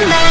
Remember